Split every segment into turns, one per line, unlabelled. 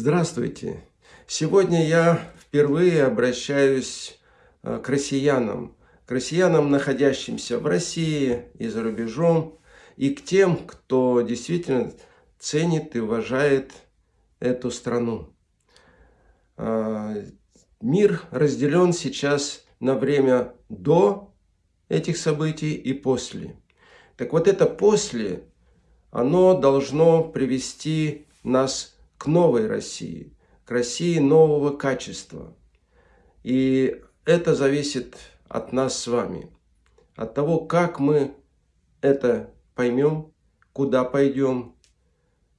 Здравствуйте! Сегодня я впервые обращаюсь э, к россиянам, к россиянам, находящимся в России и за рубежом, и к тем, кто действительно ценит и уважает эту страну. Э, мир разделен сейчас на время до этих событий и после. Так вот это после, оно должно привести нас к новой России, к России нового качества. И это зависит от нас с вами, от того, как мы это поймем, куда пойдем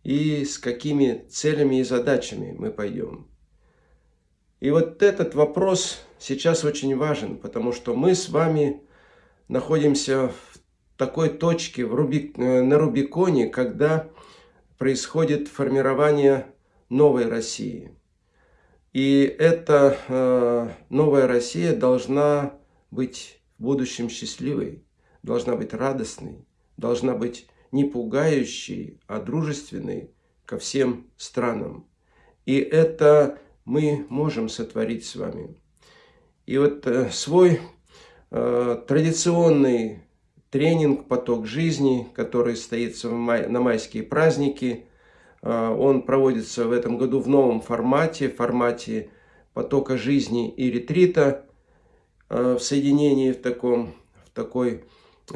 и с какими целями и задачами мы пойдем. И вот этот вопрос сейчас очень важен, потому что мы с вами находимся в такой точке в Руби... Э, на Рубиконе, когда происходит формирование новой России. И эта э, новая Россия должна быть в будущем счастливой, должна быть радостной, должна быть не пугающей, а дружественной ко всем странам. И это мы можем сотворить с вами. И вот э, свой э, традиционный тренинг «Поток жизни», который стоит на майские праздники. А, он проводится в этом году в новом формате, в формате потока жизни и ретрита, а, в соединении в, таком, в такой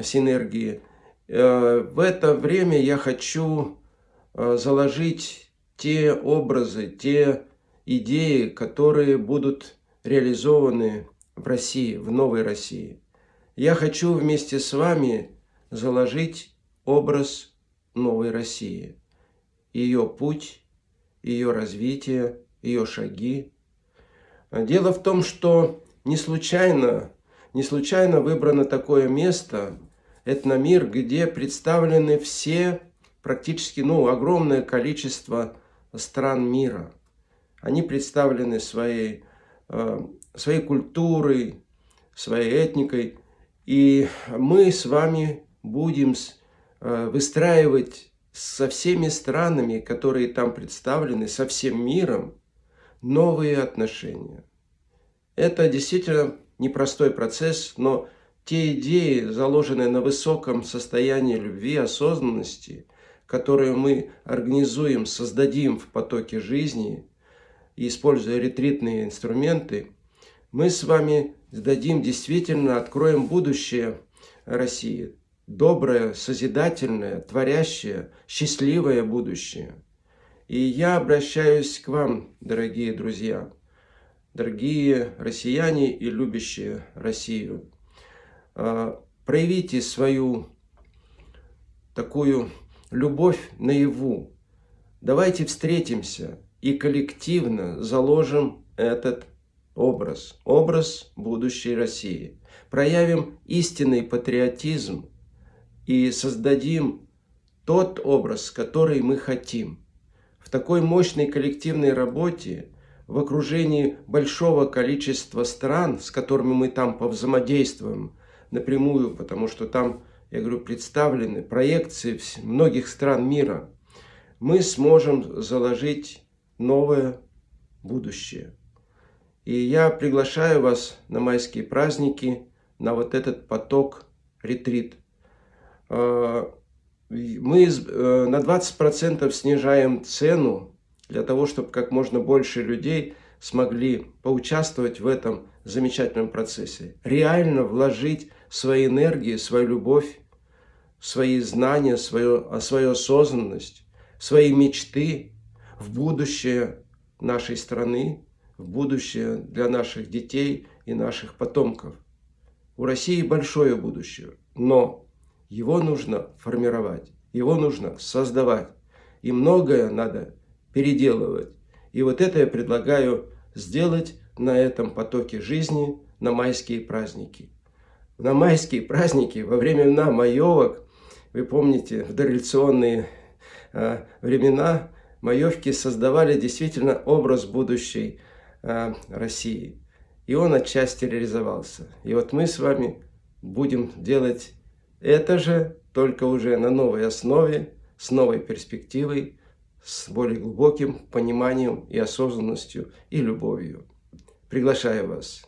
синергии. А, в это время я хочу заложить те образы, те идеи, которые будут реализованы в России, в новой России я хочу вместе с вами заложить образ новой России, ее путь, ее развитие, ее шаги. Дело в том, что не случайно, не случайно выбрано такое место, этномир, где представлены все, практически, ну, огромное количество стран мира. Они представлены своей, э, своей культурой, своей этникой, и мы с вами будем э, выстраивать со всеми странами, которые там представлены, со всем миром, новые отношения. Это действительно непростой процесс, но те идеи, заложенные на высоком состоянии любви, осознанности, которые мы организуем, создадим в потоке жизни, используя ретритные инструменты, мы с вами дадим действительно, откроем будущее России. Доброе, созидательное, творящее, счастливое будущее. И я обращаюсь к вам, дорогие друзья, дорогие россияне и любящие Россию. А, проявите свою такую любовь наяву. Давайте встретимся и коллективно заложим этот образ, образ будущей России. Проявим истинный патриотизм и создадим тот образ, который мы хотим. В такой мощной коллективной работе, в окружении большого количества стран, с которыми мы там повзаимодействуем напрямую, потому что там, я говорю, представлены проекции многих стран мира, мы сможем заложить новое будущее. И я приглашаю вас на майские праздники, на вот этот поток ретрит. А, мы э, на 20% снижаем цену для того, чтобы как можно больше людей смогли поучаствовать в этом замечательном процессе. Реально вложить свои энергии, свою любовь, свои знания, свою, свою осознанность, свои мечты в будущее нашей страны, в будущее для наших детей и наших потомков. У России большое будущее, но его нужно формировать, его нужно создавать. И многое надо переделывать. И вот это я предлагаю сделать на этом потоке жизни на майские праздники. На майские праздники, во времена маевок, вы помните, в дореволюционные э, времена маевки создавали действительно образ будущей Э, России. И он отчасти реализовался. И вот мы с вами будем делать это же, только уже на новой основе, с новой перспективой, с более глубоким пониманием и осознанностью и любовью. Приглашаю вас